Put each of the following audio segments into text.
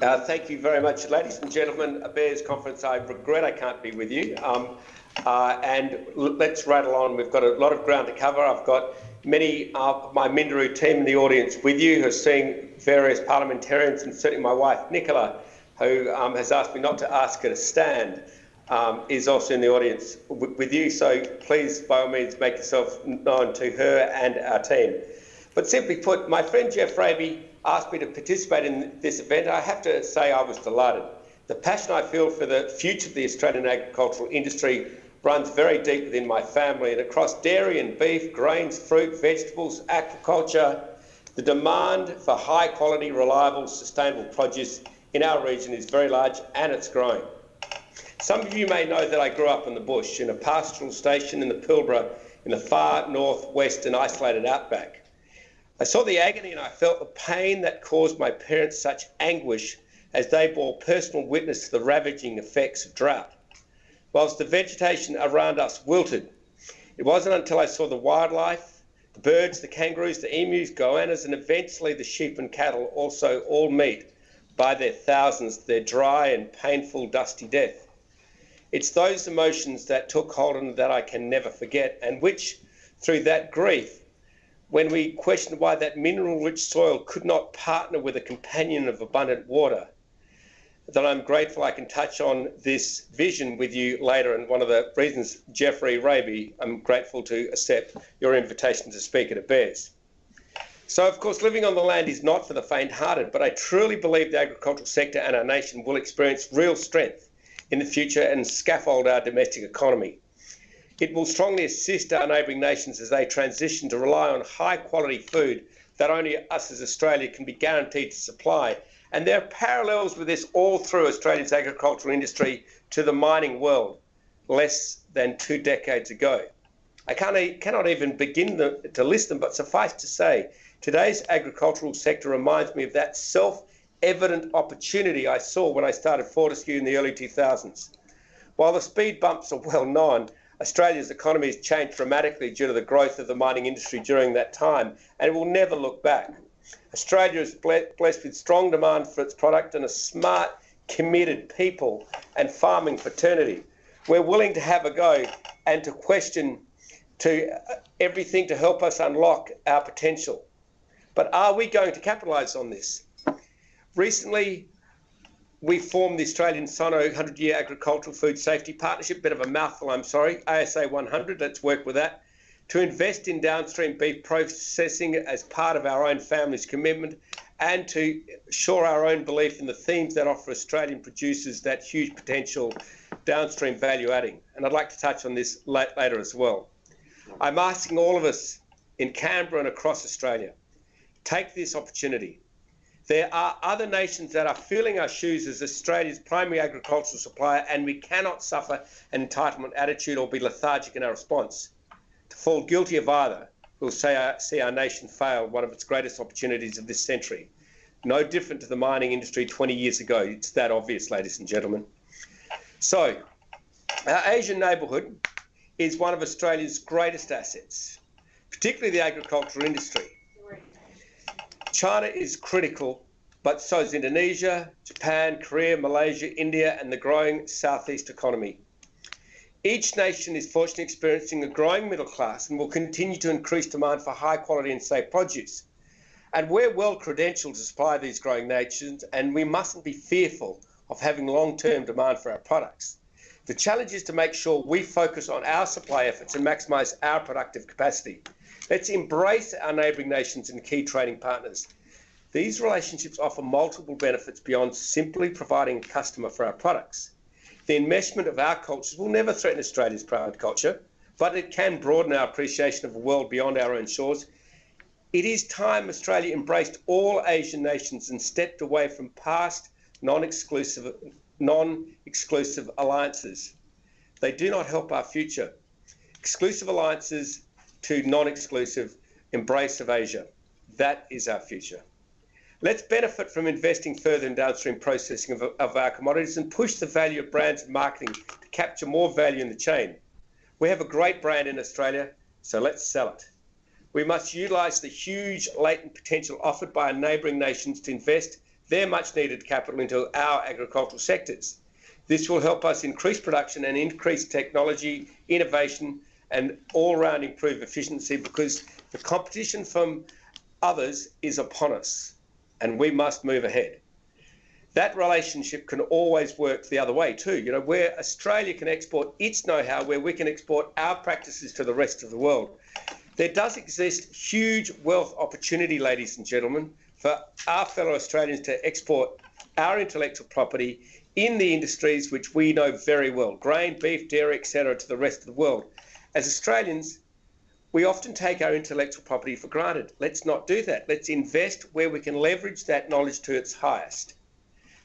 Uh, thank you very much, ladies and gentlemen. ABARES conference. I regret I can't be with you. Um, uh, and let's rattle on. We've got a lot of ground to cover. I've got many of my Minderoo team in the audience with you who are seeing various parliamentarians and certainly my wife, Nicola, who um, has asked me not to ask her to stand, um, is also in the audience with you. So please, by all means, make yourself known to her and our team. But simply put, my friend Geoff Raby asked me to participate in this event. I have to say I was delighted. The passion I feel for the future of the Australian agricultural industry runs very deep within my family and across dairy and beef, grains, fruit, vegetables, aquaculture. The demand for high quality, reliable, sustainable produce in our region is very large and it's growing. Some of you may know that I grew up in the bush in a pastoral station in the Pilbara in the far northwest and isolated outback. I saw the agony and I felt the pain that caused my parents such anguish as they bore personal witness to the ravaging effects of drought whilst the vegetation around us wilted. It wasn't until I saw the wildlife, the birds, the kangaroos, the emus, goannas, and eventually the sheep and cattle also all meet by their thousands their dry and painful dusty death. It's those emotions that took hold me that I can never forget, and which, through that grief, when we questioned why that mineral rich soil could not partner with a companion of abundant water, that I'm grateful I can touch on this vision with you later. And one of the reasons, Geoffrey Raby, I'm grateful to accept your invitation to speak at ABARES. So, of course, living on the land is not for the faint hearted, but I truly believe the agricultural sector and our nation will experience real strength in the future and scaffold our domestic economy. It will strongly assist our neighbouring nations as they transition to rely on high quality food that only us as Australia can be guaranteed to supply and there are parallels with this all through Australia's agricultural industry to the mining world less than two decades ago. I cannot even begin the, to list them, but suffice to say, today's agricultural sector reminds me of that self evident opportunity I saw when I started Fortescue in the early 2000s. While the speed bumps are well known, Australia's economy has changed dramatically due to the growth of the mining industry during that time, and it will never look back. Australia is blessed with strong demand for its product and a smart, committed people and farming fraternity. We're willing to have a go and to question to uh, everything to help us unlock our potential. But are we going to capitalise on this? Recently, we formed the Australian Sino 100 Year Agricultural Food Safety Partnership, bit of a mouthful, I'm sorry, ASA 100, let's work with that to invest in downstream beef processing as part of our own family's commitment and to shore our own belief in the themes that offer Australian producers that huge potential downstream value adding. And I'd like to touch on this later as well. I'm asking all of us in Canberra and across Australia, take this opportunity. There are other nations that are feeling our shoes as Australia's primary agricultural supplier, and we cannot suffer an entitlement attitude or be lethargic in our response To fall guilty of either will see our, see our nation fail one of its greatest opportunities of this century. No different to the mining industry 20 years ago. It's that obvious, ladies and gentlemen. So, our Asian neighbourhood is one of Australia's greatest assets, particularly the agricultural industry. China is critical, but so is Indonesia, Japan, Korea, Malaysia, India, and the growing southeast economy. Each nation is fortunately experiencing a growing middle class and will continue to increase demand for high quality and safe produce. And we're well credentialed to supply these growing nations, and we mustn't be fearful of having long term demand for our products. The challenge is to make sure we focus on our supply efforts and maximise our productive capacity. Let's embrace our neighbouring nations and key trading partners. These relationships offer multiple benefits beyond simply providing a customer for our products. The enmeshment of our cultures will never threaten Australia's proud culture, but it can broaden our appreciation of a world beyond our own shores. It is time Australia embraced all Asian nations and stepped away from past non-exclusive non-exclusive alliances. They do not help our future. Exclusive alliances to non-exclusive embrace of Asia. That is our future. Let's benefit from investing further in downstream processing of, of our commodities and push the value of brands and marketing to capture more value in the chain. We have a great brand in Australia, so let's sell it. We must utilise the huge latent potential offered by our neighbouring nations to invest their much needed capital into our agricultural sectors. This will help us increase production and increase technology, innovation, and all round improve efficiency because the competition from others is upon us and we must move ahead. That relationship can always work the other way too. You know, where Australia can export its know how, where we can export our practices to the rest of the world. There does exist huge wealth opportunity, ladies and gentlemen, for our fellow Australians to export our intellectual property in the industries which we know very well grain, beef, dairy, etc., to the rest of the world. As Australians, we often take our intellectual property for granted. Let's not do that. Let's invest where we can leverage that knowledge to its highest.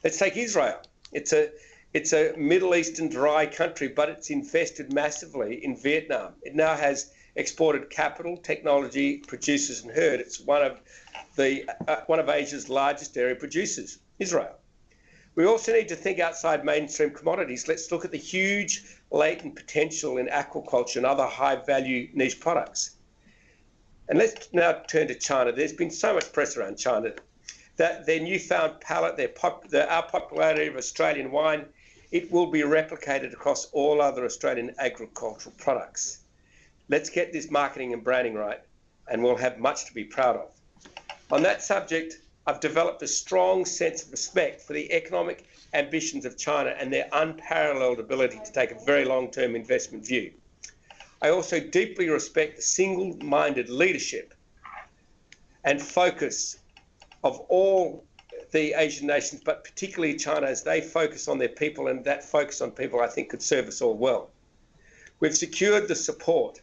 Let's take Israel. It's a it's a Middle Eastern dry country, but it's invested massively in Vietnam. It now has exported capital, technology, producers, and herd. It's one of the uh, one of Asia's largest dairy producers, Israel. We also need to think outside mainstream commodities. Let's look at the huge latent potential in aquaculture and other high value niche products. And let's now turn to China. There's been so much press around China that their newfound palate, their pop, the, our popularity of Australian wine, it will be replicated across all other Australian agricultural products. Let's get this marketing and branding right, and we'll have much to be proud of. On that subject, I've developed a strong sense of respect for the economic ambitions of China and their unparalleled ability to take a very long term investment view. I also deeply respect the single minded leadership and focus of all the Asian nations, but particularly China, as they focus on their people, and that focus on people, I think, could serve us all well. We've secured the support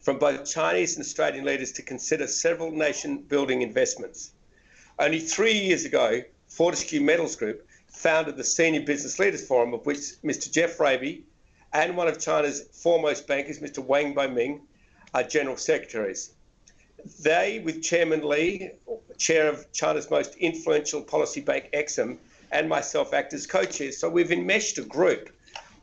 from both Chinese and Australian leaders to consider several nation building investments. Only three years ago, Fortescue Metals Group founded the Senior Business Leaders Forum, of which Mr. Geoff Raby and one of China's foremost bankers, Mr. Wang Baiming, are general secretaries. They, with Chairman Li, chair of China's most influential policy bank, Exim, and myself act as co chairs. So we've enmeshed a group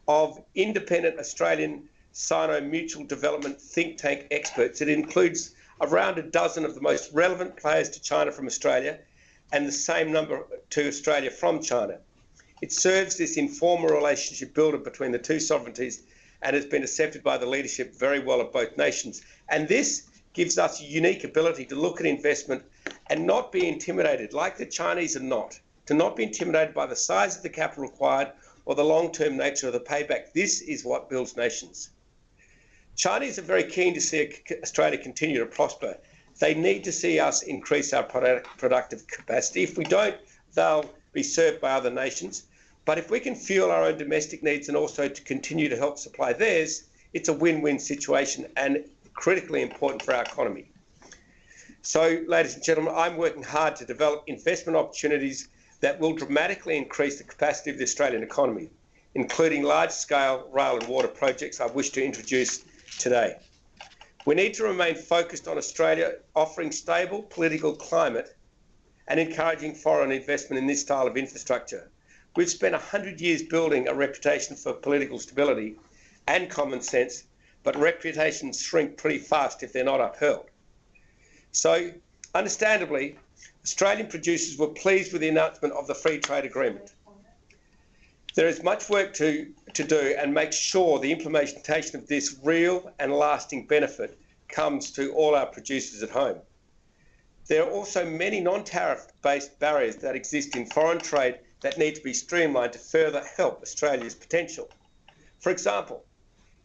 of independent Australian Sino Mutual Development think tank experts. It includes around a dozen of the most relevant players to China from Australia and the same number to Australia from China. It serves this informal relationship builder between the two sovereignties and has been accepted by the leadership very well of both nations. And this gives us a unique ability to look at investment and not be intimidated, like the Chinese are not, to not be intimidated by the size of the capital required or the long term nature of the payback. This is what builds nations. Chinese are very keen to see Australia continue to prosper. They need to see us increase our product, productive capacity. If we don't, they'll be served by other nations. But if we can fuel our own domestic needs and also to continue to help supply theirs, it's a win win situation and critically important for our economy. So, ladies and gentlemen, I'm working hard to develop investment opportunities that will dramatically increase the capacity of the Australian economy, including large scale rail and water projects I wish to introduce today. We need to remain focused on Australia offering stable political climate and encouraging foreign investment in this style of infrastructure. We've spent 100 years building a reputation for political stability and common sense, but reputations shrink pretty fast if they're not upheld. So, understandably, Australian producers were pleased with the announcement of the free trade agreement. There is much work to, to do and make sure the implementation of this real and lasting benefit comes to all our producers at home. There are also many non-tariff based barriers that exist in foreign trade that need to be streamlined to further help Australia's potential. For example,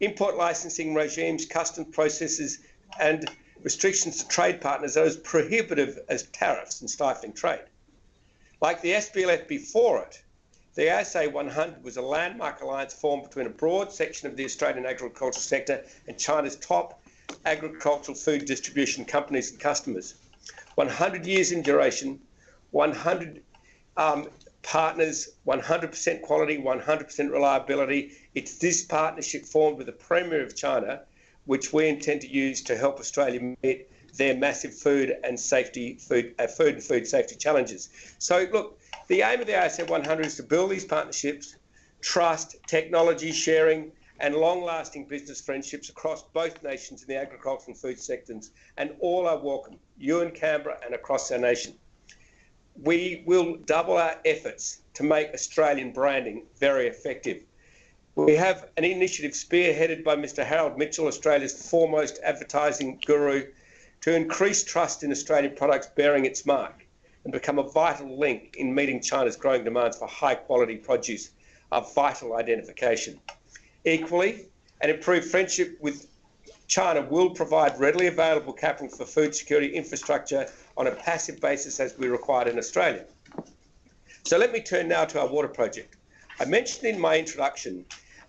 import licensing regimes, customs processes and restrictions to trade partners are as prohibitive as tariffs and stifling trade. Like the SBLF before it, the ASA 100 was a landmark alliance formed between a broad section of the Australian agricultural sector and China's top agricultural food distribution companies and customers. 100 years in duration, 100 um, partners, 100% quality, 100% reliability. It's this partnership formed with the Premier of China, which we intend to use to help Australia meet their massive food and safety, food, uh, food and food safety challenges. So, look, the aim of the ASA 100 is to build these partnerships, trust, technology sharing, and long lasting business friendships across both nations in the agricultural and food sectors, and all are welcome, you in Canberra and across our nation. we will double our efforts to make Australian branding very effective. We have an initiative spearheaded by Mr. Harold Mitchell, Australia's foremost advertising guru, to increase trust in Australian products bearing its mark and become a vital link in meeting China's growing demands for high quality produce, a vital identification. Equally, an improved friendship with China will provide readily available capital for food security infrastructure on a passive basis as we required in Australia. So let me turn now to our water project. I mentioned in my introduction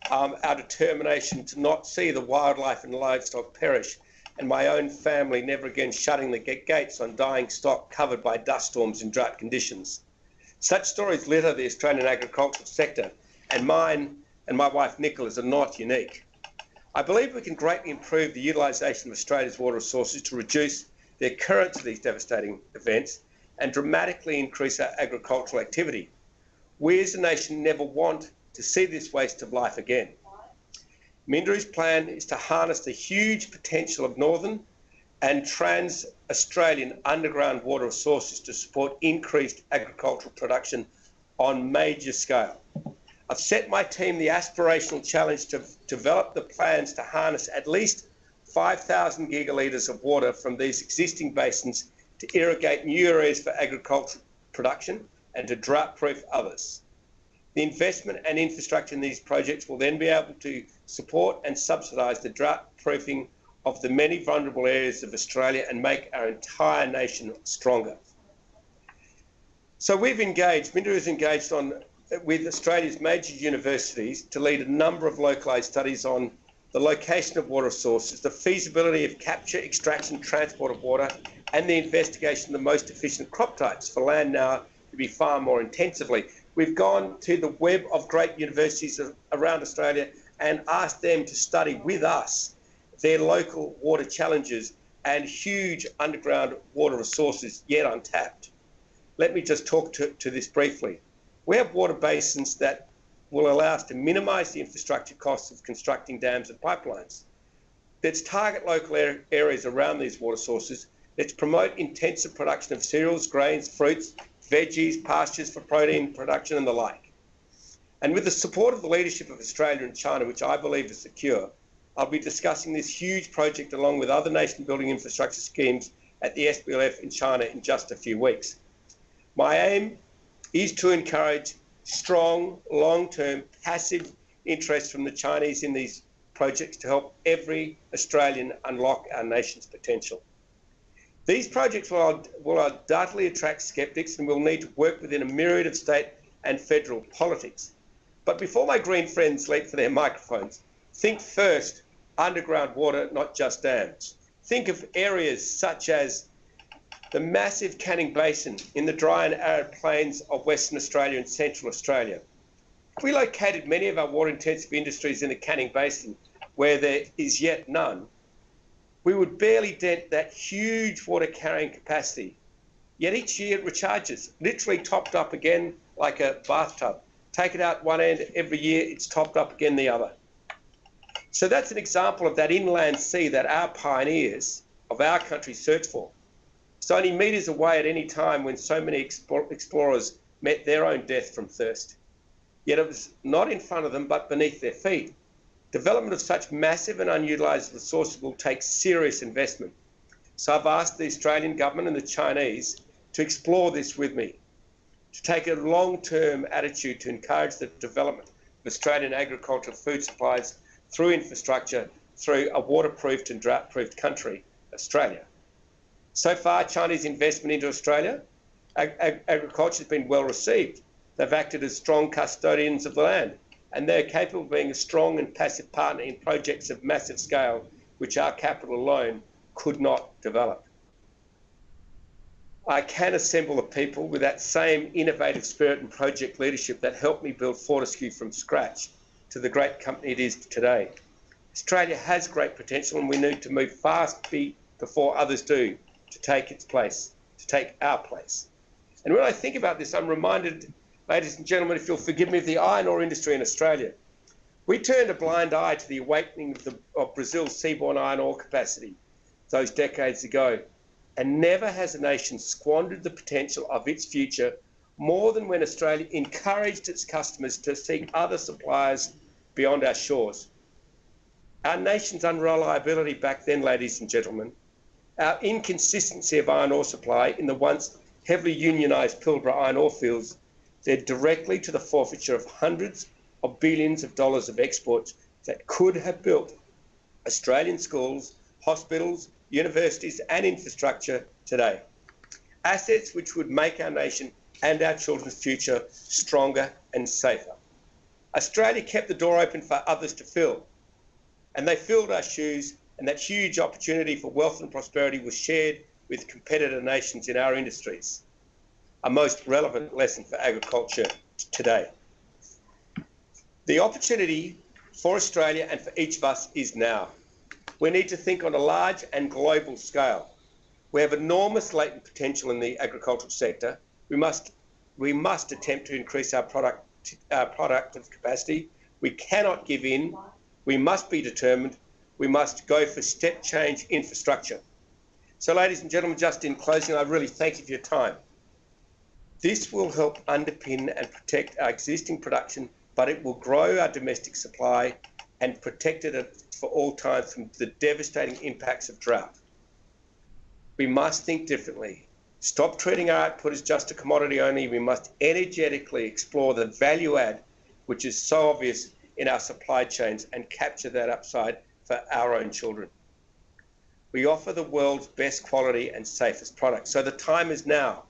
um, our determination to not see the wildlife and livestock perish, and my own family never again shutting the gates on dying stock covered by dust storms and drought conditions. Such stories litter the Australian agricultural sector, and mine and my wife Nicola's are not unique. I believe we can greatly improve the utilisation of Australia's water resources to reduce the occurrence of these devastating events and dramatically increase our agricultural activity. We as a nation never want to see this waste of life again. Minderoo's plan is to harness the huge potential of northern and trans Australian underground water resources to support increased agricultural production on major scale. I've set my team the aspirational challenge to develop the plans to harness at least 5,000 gigalitres of water from these existing basins to irrigate new areas for agricultural production and to drought proof others. The investment and infrastructure in these projects will then be able to support and subsidise the drought proofing of the many vulnerable areas of Australia and make our entire nation stronger. So we've engaged, Minderoo is engaged on with Australia's major universities to lead a number of localised studies on the location of water sources, the feasibility of capture, extraction, transport of water, and the investigation of the most efficient crop types for land now to be far more intensively. We've gone to the web of great universities around Australia and asked them to study with us their local water challenges and huge underground water resources yet untapped. Let me just talk to, to this briefly. We have water basins that will allow us to minimise the infrastructure costs of constructing dams and pipelines. Let's target local areas around these water sources. Let's promote intensive production of cereals, grains, fruits, veggies, pastures for protein production, and the like. And with the support of the leadership of Australia and China, which I believe is secure, I'll be discussing this huge project along with other nation building infrastructure schemes at the SBLF in China in just a few weeks. My aim is to encourage strong, long term, passive interest from the Chinese in these projects to help every Australian unlock our nation's potential. These projects will, will undoubtedly attract skeptics and will need to work within a myriad of state and federal politics. But before my green friends leap for their microphones, think first underground water, not just dams. Think of areas such as the massive Canning Basin in the dry and arid plains of Western Australia and Central Australia. We located many of our water intensive industries in the Canning Basin, where there is yet none, we would barely dent that huge water carrying capacity. Yet each year it recharges, literally topped up again like a bathtub. Take it out one end, every year it's topped up again the other. So that's an example of that inland sea that our pioneers of our country searched for. It's only metres away at any time when so many explorers met their own death from thirst. Yet it was not in front of them but beneath their feet. Development of such massive and unutilised resources will take serious investment. So I've asked the Australian government and the Chinese to explore this with me, to take a long-term attitude to encourage the development of Australian agricultural food supplies through infrastructure, through a waterproofed and drought-proofed country, Australia. So far, Chinese investment into Australia, ag- ag- agriculture has been well received. They've acted as strong custodians of the land and they're capable of being a strong and passive partner in projects of massive scale which our capital alone could not develop. I can assemble the people with that same innovative spirit and project leadership that helped me build Fortescue from scratch to the great company it is today. Australia has great potential and we need to move fast before others do to take its place, to take our place. And when I think about this, I'm reminded ladies and gentlemen, if you'll forgive me, of the iron ore industry in Australia. We turned a blind eye to the awakening of, the, of Brazil's seaborne iron ore capacity those decades ago. And never has a nation squandered the potential of its future more than when Australia encouraged its customers to seek other suppliers beyond our shores. Our nation's unreliability back then, ladies and gentlemen, our inconsistency of iron ore supply in the once heavily unionised Pilbara iron ore fields led directly to the forfeiture of hundreds of billions of dollars of exports that could have built Australian schools, hospitals, universities, and infrastructure today. Assets which would make our nation and our children's future stronger and safer. Australia kept the door open for others to fill, and they filled our shoes, and that huge opportunity for wealth and prosperity was shared with competitor nations in our industries. A most relevant lesson for agriculture today. The opportunity for Australia and for each of us is now. We need to think on a large and global scale. We have enormous latent potential in the agricultural sector. We must, we must attempt to increase our product, our productive capacity. We cannot give in. We must be determined. We must go for step change infrastructure. So, ladies and gentlemen, just in closing, I really thank you for your time. This will help underpin and protect our existing production, but it will grow our domestic supply and protect it for all time from the devastating impacts of drought. We must think differently. Stop treating our output as just a commodity only. We must energetically explore the value add, which is so obvious in our supply chains, and capture that upside for our own children. We offer the world's best quality and safest products. So the time is now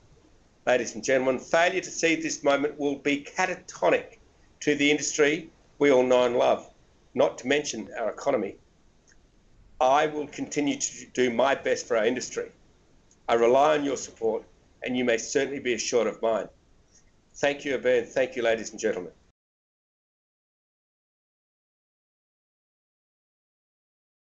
ladies and gentlemen. Failure to seize this moment will be catatonic to the industry we all know and love, not to mention our economy. I will continue to do my best for our industry. I rely on your support, and you may certainly be assured of mine. Thank you, Ben. Thank you, ladies and gentlemen.